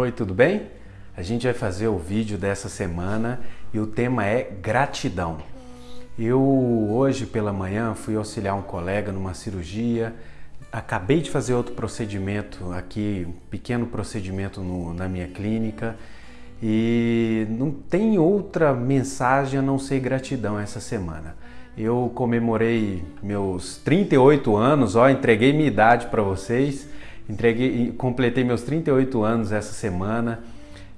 Oi, tudo bem? A gente vai fazer o vídeo dessa semana e o tema é gratidão. Eu hoje pela manhã fui auxiliar um colega numa cirurgia, acabei de fazer outro procedimento aqui, um pequeno procedimento no, na minha clínica e não tem outra mensagem a não ser gratidão essa semana. Eu comemorei meus 38 anos, ó, entreguei minha idade para vocês, entreguei, completei meus 38 anos essa semana.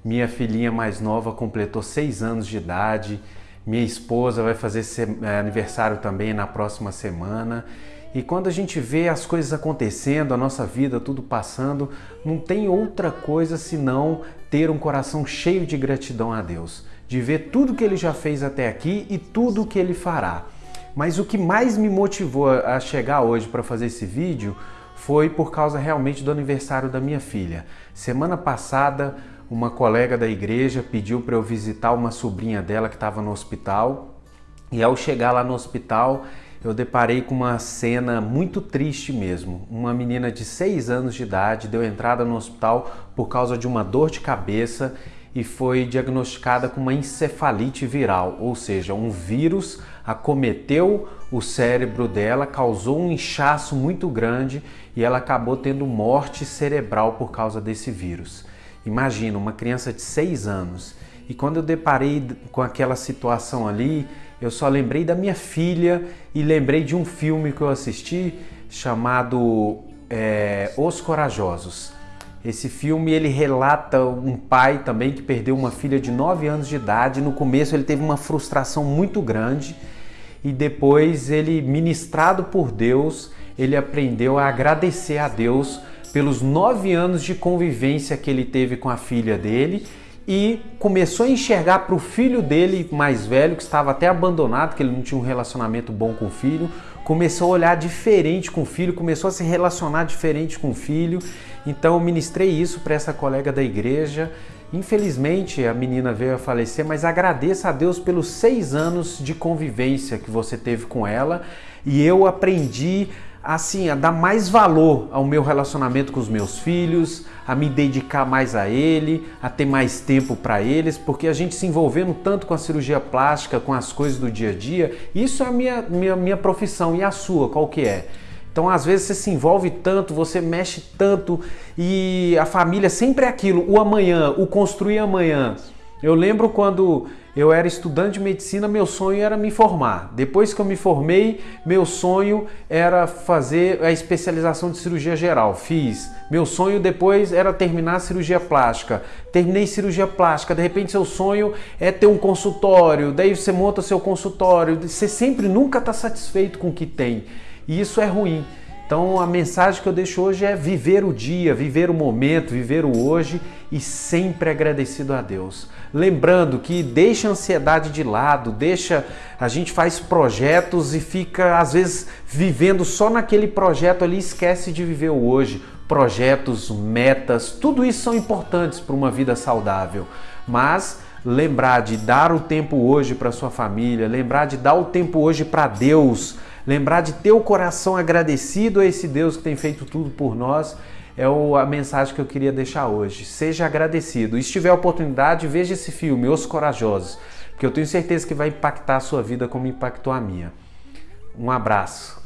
Minha filhinha mais nova completou 6 anos de idade. Minha esposa vai fazer é, aniversário também na próxima semana. E quando a gente vê as coisas acontecendo, a nossa vida tudo passando, não tem outra coisa senão ter um coração cheio de gratidão a Deus, de ver tudo que ele já fez até aqui e tudo que ele fará. Mas o que mais me motivou a chegar hoje para fazer esse vídeo foi por causa realmente do aniversário da minha filha. Semana passada, uma colega da igreja pediu para eu visitar uma sobrinha dela que estava no hospital. E ao chegar lá no hospital, eu deparei com uma cena muito triste mesmo. Uma menina de 6 anos de idade deu entrada no hospital por causa de uma dor de cabeça e foi diagnosticada com uma encefalite viral, ou seja, um vírus acometeu o cérebro dela, causou um inchaço muito grande e ela acabou tendo morte cerebral por causa desse vírus. Imagina, uma criança de 6 anos. E quando eu deparei com aquela situação ali, eu só lembrei da minha filha e lembrei de um filme que eu assisti chamado é, Os Corajosos. Esse filme ele relata um pai também que perdeu uma filha de 9 anos de idade. No começo ele teve uma frustração muito grande e depois ele, ministrado por Deus, ele aprendeu a agradecer a Deus pelos nove anos de convivência que ele teve com a filha dele e começou a enxergar para o filho dele mais velho, que estava até abandonado, que ele não tinha um relacionamento bom com o filho, começou a olhar diferente com o filho, começou a se relacionar diferente com o filho. Então eu ministrei isso para essa colega da igreja. Infelizmente a menina veio a falecer, mas agradeça a Deus pelos seis anos de convivência que você teve com ela e eu aprendi assim, a dar mais valor ao meu relacionamento com os meus filhos, a me dedicar mais a ele, a ter mais tempo para eles, porque a gente se envolvendo tanto com a cirurgia plástica, com as coisas do dia a dia, isso é a minha, minha, minha profissão e a sua, qual que é? Então, às vezes, você se envolve tanto, você mexe tanto e a família sempre é aquilo, o amanhã, o construir amanhã. Eu lembro quando eu era estudante de medicina, meu sonho era me formar. Depois que eu me formei, meu sonho era fazer a especialização de cirurgia geral. Fiz. Meu sonho depois era terminar a cirurgia plástica. Terminei cirurgia plástica. De repente, seu sonho é ter um consultório. Daí você monta seu consultório. Você sempre nunca está satisfeito com o que tem. E isso é ruim. Então a mensagem que eu deixo hoje é viver o dia, viver o momento, viver o hoje e sempre agradecido a Deus. Lembrando que deixa a ansiedade de lado, deixa a gente faz projetos e fica às vezes vivendo só naquele projeto ali, esquece de viver o hoje. Projetos, metas, tudo isso são importantes para uma vida saudável, mas lembrar de dar o tempo hoje para sua família, lembrar de dar o tempo hoje para Deus lembrar de ter o coração agradecido a esse Deus que tem feito tudo por nós, é a mensagem que eu queria deixar hoje. Seja agradecido. E se tiver oportunidade, veja esse filme, Os Corajosos, porque eu tenho certeza que vai impactar a sua vida como impactou a minha. Um abraço.